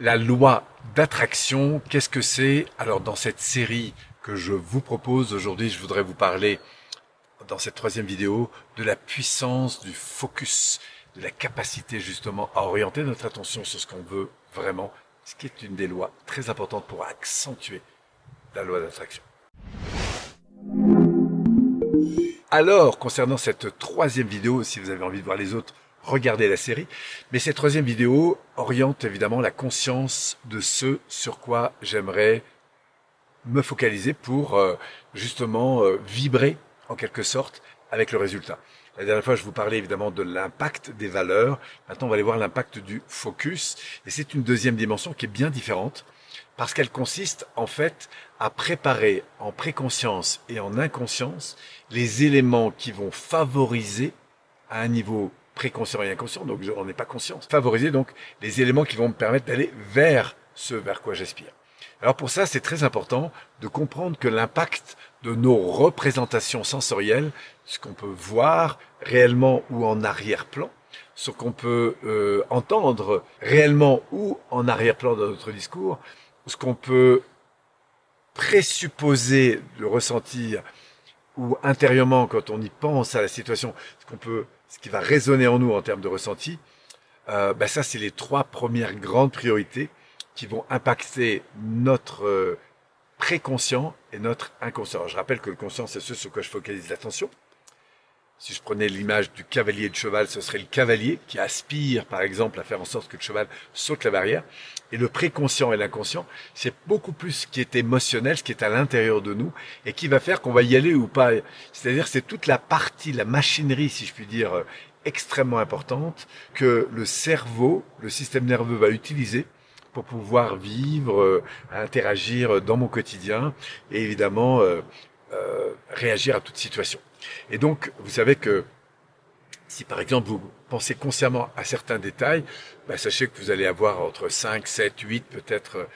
La loi d'attraction, qu'est-ce que c'est? Alors dans cette série que je vous propose aujourd'hui, je voudrais vous parler dans cette troisième vidéo de la puissance du focus, de la capacité justement à orienter notre attention sur ce qu'on veut vraiment, ce qui est une des lois très importantes pour accentuer la loi d'attraction. Alors, concernant cette troisième vidéo, si vous avez envie de voir les autres, regardez la série. Mais cette troisième vidéo oriente évidemment la conscience de ce sur quoi j'aimerais me focaliser pour euh, justement euh, vibrer en quelque sorte avec le résultat. La dernière fois, je vous parlais évidemment de l'impact des valeurs. Maintenant, on va aller voir l'impact du focus. Et c'est une deuxième dimension qui est bien différente parce qu'elle consiste en fait à préparer en préconscience et en inconscience les éléments qui vont favoriser à un niveau préconscient et inconscient, donc on n'est pas conscient. Favoriser donc les éléments qui vont me permettre d'aller vers ce vers quoi j'aspire. Alors pour ça, c'est très important de comprendre que l'impact de nos représentations sensorielles, ce qu'on peut voir réellement ou en arrière-plan, ce qu'on peut euh, entendre réellement ou en arrière-plan dans notre discours, ce qu'on peut présupposer de ressentir ou intérieurement quand on y pense à la situation, ce qu'on peut ce qui va résonner en nous en termes de ressenti, euh, ben ça, c'est les trois premières grandes priorités qui vont impacter notre euh, préconscient et notre inconscient. je rappelle que le conscient, c'est ce sur quoi je focalise l'attention. Si je prenais l'image du cavalier de cheval, ce serait le cavalier qui aspire, par exemple, à faire en sorte que le cheval saute la barrière. Et le préconscient et l'inconscient, c'est beaucoup plus ce qui est émotionnel, ce qui est à l'intérieur de nous, et qui va faire qu'on va y aller ou pas. C'est-à-dire, c'est toute la partie, la machinerie, si je puis dire, euh, extrêmement importante que le cerveau, le système nerveux va utiliser pour pouvoir vivre, euh, interagir dans mon quotidien et évidemment euh, réagir à toute situation. Et donc, vous savez que si par exemple vous pensez consciemment à certains détails, bah, sachez que vous allez avoir entre 5, 7, 8, peut-être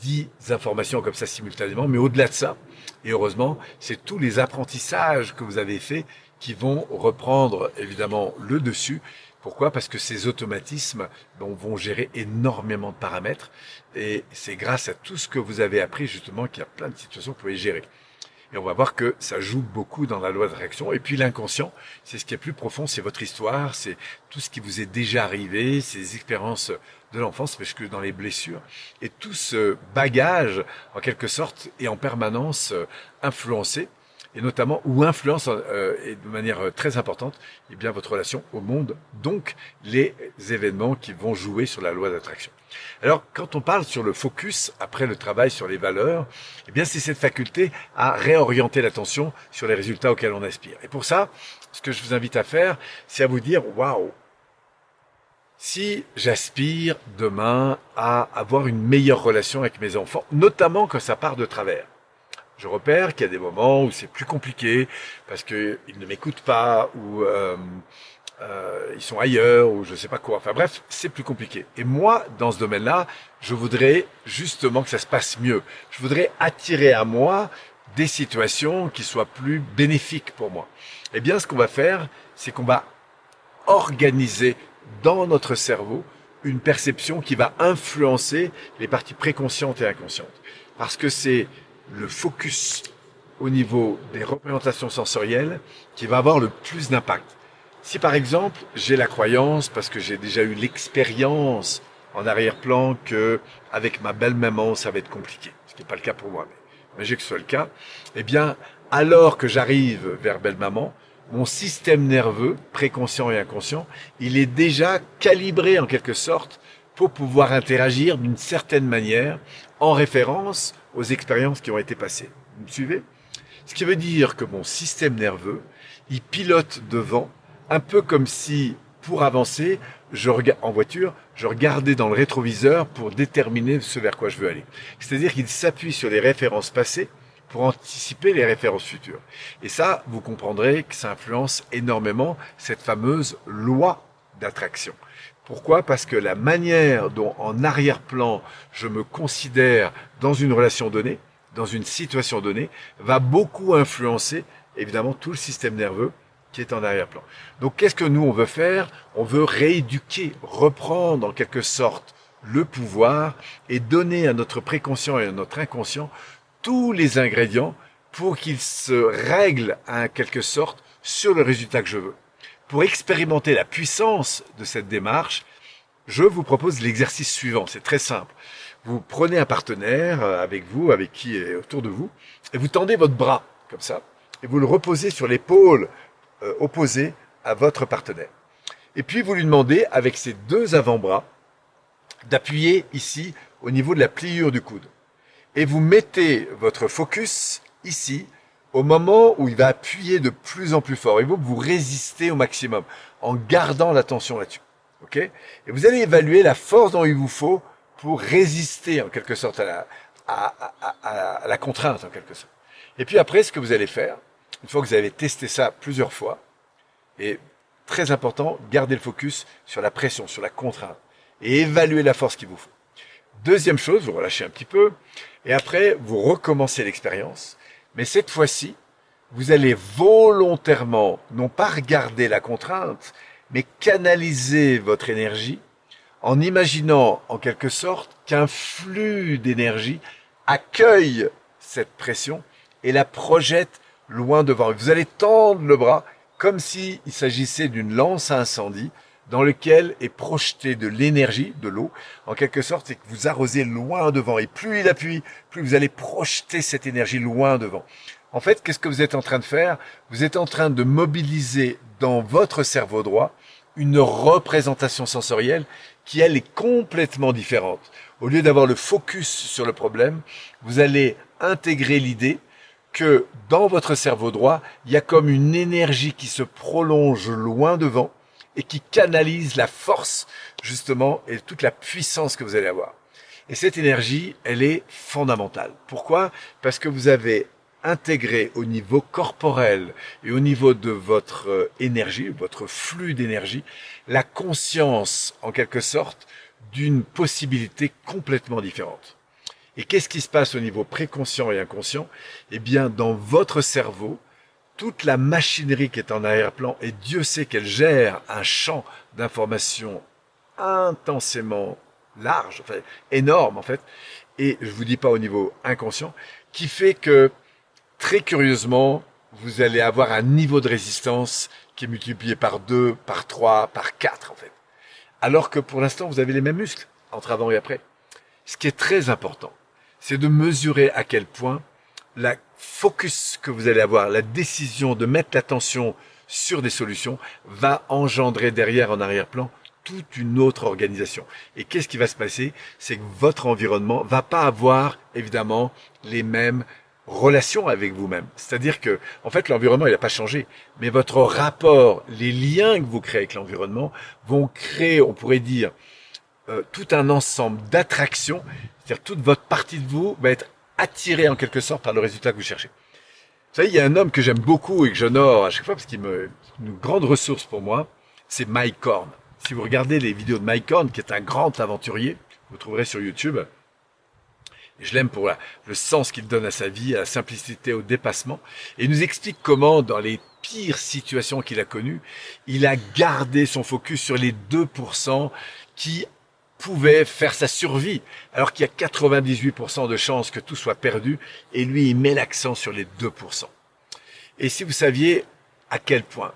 10 informations comme ça simultanément, mais au-delà de ça, et heureusement, c'est tous les apprentissages que vous avez faits qui vont reprendre évidemment le dessus. Pourquoi? Parce que ces automatismes vont gérer énormément de paramètres et c'est grâce à tout ce que vous avez appris justement qu'il y a plein de situations que vous pouvez gérer. Et on va voir que ça joue beaucoup dans la loi de réaction. Et puis l'inconscient, c'est ce qui est plus profond, c'est votre histoire, c'est tout ce qui vous est déjà arrivé, ces expériences de l'enfance, parce que dans les blessures. Et tout ce bagage, en quelque sorte, est en permanence euh, influencé et notamment ou influence euh, et de manière euh, très importante eh bien votre relation au monde, donc les événements qui vont jouer sur la loi d'attraction. Alors quand on parle sur le focus après le travail sur les valeurs, eh bien c'est cette faculté à réorienter l'attention sur les résultats auxquels on aspire. Et pour ça, ce que je vous invite à faire, c'est à vous dire waouh. Si j'aspire demain à avoir une meilleure relation avec mes enfants, notamment quand ça part de travers, je repère qu'il y a des moments où c'est plus compliqué parce qu'ils ne m'écoutent pas ou euh, euh, ils sont ailleurs ou je sais pas quoi. Enfin bref, c'est plus compliqué. Et moi, dans ce domaine-là, je voudrais justement que ça se passe mieux. Je voudrais attirer à moi des situations qui soient plus bénéfiques pour moi. Eh bien, ce qu'on va faire, c'est qu'on va organiser dans notre cerveau une perception qui va influencer les parties préconscientes et inconscientes. Parce que c'est le focus au niveau des représentations sensorielles qui va avoir le plus d'impact. Si par exemple j'ai la croyance, parce que j'ai déjà eu l'expérience en arrière-plan que avec ma belle maman ça va être compliqué, ce qui n'est pas le cas pour moi, mais j'ai que ce soit le cas, eh bien alors que j'arrive vers belle maman, mon système nerveux, préconscient et inconscient, il est déjà calibré en quelque sorte pour pouvoir interagir d'une certaine manière en référence aux expériences qui ont été passées. Vous me suivez? Ce qui veut dire que mon système nerveux, il pilote devant, un peu comme si, pour avancer, je en voiture, je regardais dans le rétroviseur pour déterminer ce vers quoi je veux aller. C'est-à-dire qu'il s'appuie sur les références passées pour anticiper les références futures. Et ça, vous comprendrez que ça influence énormément cette fameuse loi d'attraction. Pourquoi? Parce que la manière dont en arrière-plan je me considère dans une relation donnée, dans une situation donnée, va beaucoup influencer évidemment tout le système nerveux qui est en arrière-plan. Donc qu'est-ce que nous on veut faire? On veut rééduquer, reprendre en quelque sorte le pouvoir et donner à notre préconscient et à notre inconscient tous les ingrédients pour qu'ils se règlent en quelque sorte sur le résultat que je veux. Pour expérimenter la puissance de cette démarche, je vous propose l'exercice suivant. C'est très simple. Vous prenez un partenaire euh, avec vous, avec qui est autour de vous, et vous tendez votre bras comme ça, et vous le reposez sur l'épaule euh, opposée à votre partenaire. Et puis vous lui demandez, avec ses deux avant-bras, d'appuyer ici au niveau de la pliure du coude. Et vous mettez votre focus ici au moment où il va appuyer de plus en plus fort. Et vous, vous résistez au maximum en gardant l'attention là-dessus. ok? Et vous allez évaluer la force dont il vous faut pour résister en quelque sorte à la, à la contrainte en quelque sorte. Et puis après, ce que vous allez faire, une fois que vous avez testé ça plusieurs fois, et très important, gardez le focus sur la pression, sur la contrainte, et évaluez la force qu'il vous faut. Deuxième chose, vous relâchez un petit peu, et après, vous recommencez l'expérience, mais cette fois-ci, vous allez volontairement, non pas regarder la contrainte, mais canaliser votre énergie en imaginant en quelque sorte qu'un flux d'énergie accueille cette pression et la projette loin devant. Vous allez tendre le bras comme s'il s'agissait d'une lance à incendie dans lequel est projeté de l'énergie, de l'eau, en quelque sorte, et que vous arrosez loin devant. Et plus il appuie, plus vous allez projeter cette énergie loin devant. En fait, qu'est-ce que vous êtes en train de faire? Vous êtes en train de mobiliser dans votre cerveau droit une représentation sensorielle qui, elle, est complètement différente. Au lieu d'avoir le focus sur le problème, vous allez intégrer l'idée que dans votre cerveau droit, il y a comme une énergie qui se prolonge loin devant et qui canalise la force, justement, et toute la puissance que vous allez avoir. Et cette énergie, elle est fondamentale. Pourquoi? Parce que vous avez intégré au niveau corporel et au niveau de votre euh, énergie, votre flux d'énergie, la conscience, en quelque sorte, d'une possibilité complètement différente. Et qu'est-ce qui se passe au niveau préconscient et inconscient? Eh bien, dans votre cerveau, toute la machinerie qui est en arrière-plan, et Dieu sait qu'elle gère un champ d'information intensément large, enfin énorme en fait, et je vous dis pas au niveau inconscient, qui fait que très curieusement, vous allez avoir un niveau de résistance qui est multiplié par 2, par 3, par 4 en fait. Alors que pour l'instant, vous avez les mêmes muscles entre avant et après. Ce qui est très important, c'est de mesurer à quel point la focus que vous allez avoir, la décision de mettre l'attention sur des solutions va engendrer derrière en arrière-plan toute une autre organisation. Et qu'est-ce qui va se passer? C'est que votre environnement va pas avoir évidemment les mêmes relations avec vous-même. C'est-à-dire que, en fait, l'environnement, il n'a pas changé, mais votre rapport, les liens que vous créez avec l'environnement vont créer, on pourrait dire, euh, tout un ensemble d'attractions c'est-à-dire toute votre partie de vous va être attirée en quelque sorte par le résultat que vous cherchez. Vous savez, il y a un homme que j'aime beaucoup et que j'honore à chaque fois parce qu'il me une grande ressource pour moi, c'est Mike Horn. Si vous regardez les vidéos de Mike Horn, qui est un grand aventurier, vous trouverez sur YouTube. Et je l'aime pour le sens qu'il donne à sa vie, à la simplicité, au dépassement. Et il nous explique comment, dans les pires situations qu'il a connues, il a gardé son focus sur les 2% qui pouvait faire sa survie, alors qu'il y a 98% de chances que tout soit perdu, et lui, il met l'accent sur les 2%. Et si vous saviez à quel point,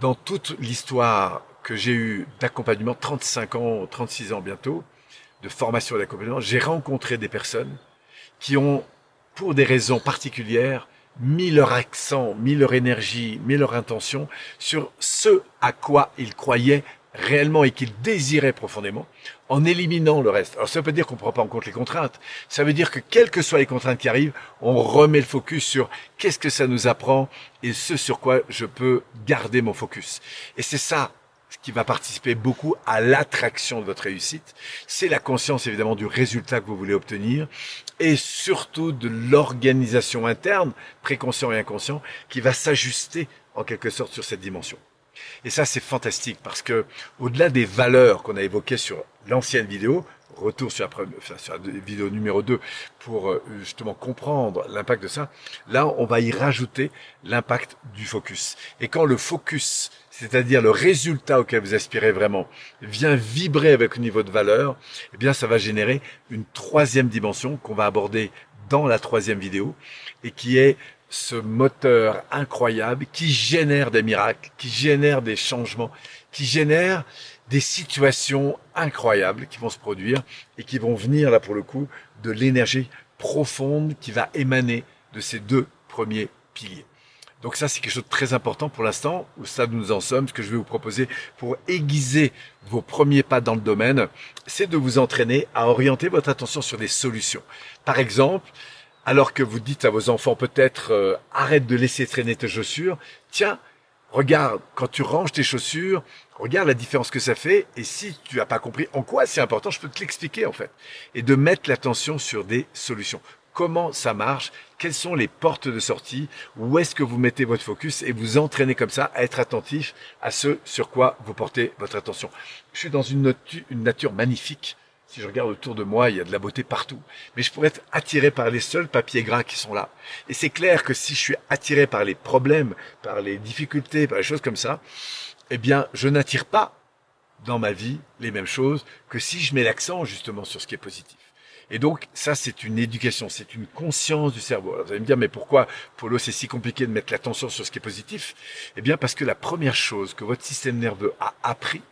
dans toute l'histoire que j'ai eue d'accompagnement, 35 ans, 36 ans bientôt, de formation et d'accompagnement, j'ai rencontré des personnes qui ont, pour des raisons particulières, mis leur accent, mis leur énergie, mis leur intention sur ce à quoi ils croyaient réellement et qu'il désirait profondément, en éliminant le reste. Alors ça veut dire qu'on ne prend pas en compte les contraintes. Ça veut dire que quelles que soient les contraintes qui arrivent, on remet le focus sur qu'est-ce que ça nous apprend et ce sur quoi je peux garder mon focus. Et c'est ça ce qui va participer beaucoup à l'attraction de votre réussite. C'est la conscience évidemment du résultat que vous voulez obtenir et surtout de l'organisation interne, préconscient et inconscient, qui va s'ajuster en quelque sorte sur cette dimension. Et ça, c'est fantastique parce que, au-delà des valeurs qu'on a évoquées sur l'ancienne vidéo, retour sur la, enfin, sur la vidéo numéro 2 pour euh, justement comprendre l'impact de ça. Là, on va y rajouter l'impact du focus. Et quand le focus, c'est-à-dire le résultat auquel vous aspirez vraiment, vient vibrer avec le niveau de valeur, eh bien, ça va générer une troisième dimension qu'on va aborder dans la troisième vidéo et qui est ce moteur incroyable qui génère des miracles, qui génère des changements, qui génère des situations incroyables qui vont se produire et qui vont venir là pour le coup de l'énergie profonde qui va émaner de ces deux premiers piliers. Donc ça, c'est quelque chose de très important pour l'instant, où ça nous en sommes. Ce que je vais vous proposer pour aiguiser vos premiers pas dans le domaine, c'est de vous entraîner à orienter votre attention sur des solutions. Par exemple, alors que vous dites à vos enfants peut-être euh, arrête de laisser traîner tes chaussures, tiens, regarde, quand tu ranges tes chaussures, regarde la différence que ça fait, et si tu n'as pas compris en quoi c'est important, je peux te l'expliquer en fait. Et de mettre l'attention sur des solutions. Comment ça marche? Quelles sont les portes de sortie? Où est-ce que vous mettez votre focus? Et vous entraînez comme ça à être attentif à ce sur quoi vous portez votre attention. Je suis dans une, une nature magnifique si je regarde autour de moi, il y a de la beauté partout. Mais je pourrais être attiré par les seuls papiers gras qui sont là. Et c'est clair que si je suis attiré par les problèmes, par les difficultés, par les choses comme ça, eh bien, je n'attire pas dans ma vie les mêmes choses que si je mets l'accent justement sur ce qui est positif. Et donc, ça, c'est une éducation, c'est une conscience du cerveau. Alors, vous allez me dire, mais pourquoi, Polo, c'est si compliqué de mettre l'attention sur ce qui est positif? Eh bien, parce que la première chose que votre système nerveux a appris,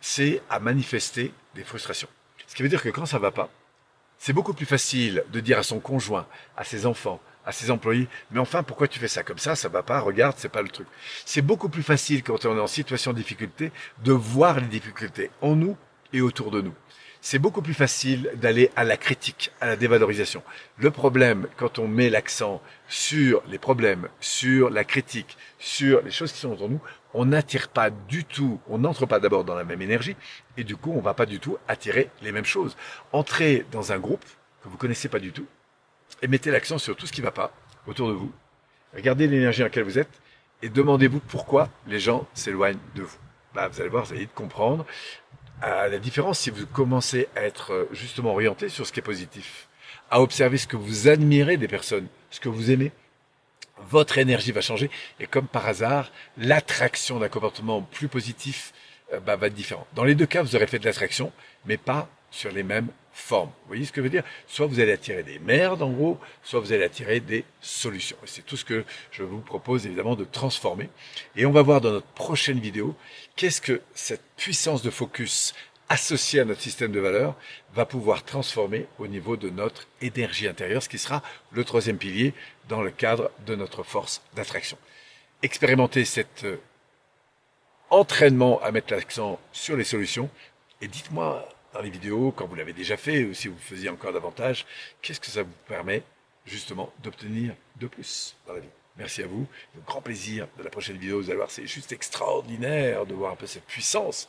c'est à manifester des frustrations. Ce qui veut dire que quand ça va pas, c'est beaucoup plus facile de dire à son conjoint, à ses enfants, à ses employés, mais enfin, pourquoi tu fais ça comme ça? Ça va pas, regarde, c'est pas le truc. C'est beaucoup plus facile quand on est en situation de difficulté de voir les difficultés en nous et autour de nous c'est beaucoup plus facile d'aller à la critique, à la dévalorisation. Le problème, quand on met l'accent sur les problèmes, sur la critique, sur les choses qui sont autour de nous, on n'attire pas du tout, on n'entre pas d'abord dans la même énergie, et du coup, on va pas du tout attirer les mêmes choses. Entrez dans un groupe que vous connaissez pas du tout, et mettez l'accent sur tout ce qui va pas autour de vous. Regardez l'énergie dans laquelle vous êtes, et demandez-vous pourquoi les gens s'éloignent de vous. Bah, vous allez voir, vous allez comprendre à la différence si vous commencez à être euh, justement orienté sur ce qui est positif, à observer ce que vous admirez des personnes, ce que vous aimez, votre énergie va changer et comme par hasard, l'attraction d'un comportement plus positif euh, bah, va être différent. Dans les deux cas, vous aurez fait de l'attraction, mais pas sur les mêmes formes. Vous voyez ce que je veux dire? Soit vous allez attirer des merdes en gros, soit vous allez attirer des solutions. Et c'est tout ce que je vous propose évidemment de transformer. Et on va voir dans notre prochaine vidéo qu'est-ce que cette puissance de focus associée à notre système de valeurs va pouvoir transformer au niveau de notre énergie intérieure, ce qui sera le troisième pilier dans le cadre de notre force d'attraction. Expérimentez cet euh, entraînement à mettre l'accent sur les solutions et dites-moi dans les vidéos, quand vous l'avez déjà fait, ou si vous faisiez encore davantage, qu'est-ce que ça vous permet justement d'obtenir de plus dans la vie? Merci à vous, grand plaisir de la prochaine vidéo, vous allez voir, c'est juste extraordinaire de voir un peu cette puissance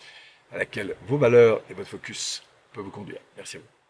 à laquelle vos valeurs et votre focus peuvent vous conduire. Merci à vous.